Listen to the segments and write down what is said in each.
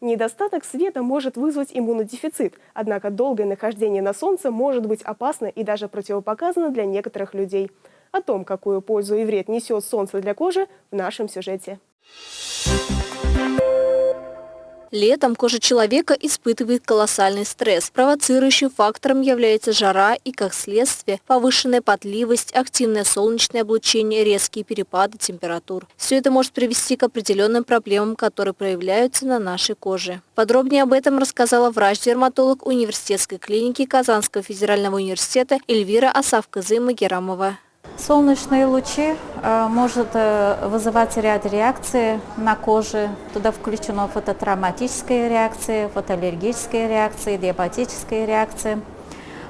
Недостаток света может вызвать иммунодефицит, однако долгое нахождение на солнце может быть опасно и даже противопоказано для некоторых людей. О том, какую пользу и вред несет солнце для кожи, в нашем сюжете. Летом кожа человека испытывает колоссальный стресс. Провоцирующим фактором является жара и, как следствие, повышенная потливость, активное солнечное облучение, резкие перепады температур. Все это может привести к определенным проблемам, которые проявляются на нашей коже. Подробнее об этом рассказала врач-дерматолог университетской клиники Казанского федерального университета Эльвира Асавказы-Магерамова. Солнечные лучи э, может э, вызывать ряд реакций на коже. Туда включена фототравматическая реакция, фотоаллергическая реакция, диабетическая реакция,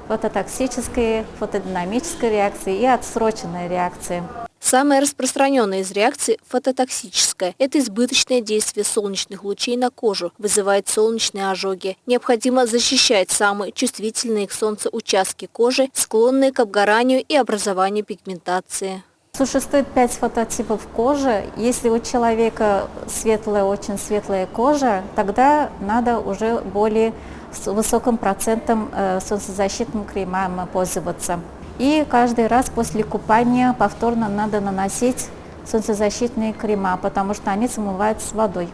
фототоксическая, фотодинамическая реакция и отсроченная реакция. Самая распространенная из реакций – фототоксическая. Это избыточное действие солнечных лучей на кожу, вызывает солнечные ожоги. Необходимо защищать самые чувствительные к солнцу участки кожи, склонные к обгоранию и образованию пигментации. Существует пять фототипов кожи. Если у человека светлая, очень светлая кожа, тогда надо уже более с высоким процентом э, солнцезащитным кремом пользоваться. И каждый раз после купания повторно надо наносить солнцезащитные крема, потому что они смываются с водой.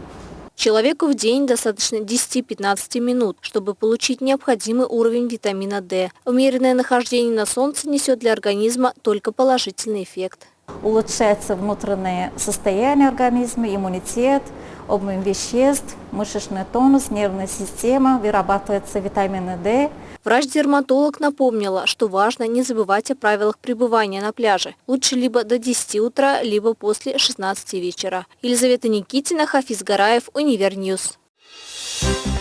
Человеку в день достаточно 10-15 минут, чтобы получить необходимый уровень витамина D. Умеренное нахождение на солнце несет для организма только положительный эффект. Улучшается внутреннее состояние организма, иммунитет, обмен веществ, мышечный тонус, нервная система, вырабатывается витамин D – Врач-дерматолог напомнила, что важно не забывать о правилах пребывания на пляже. Лучше либо до 10 утра, либо после 16 вечера. Елизавета Никитина, Хафиз Гараев, Univer News. Thank you.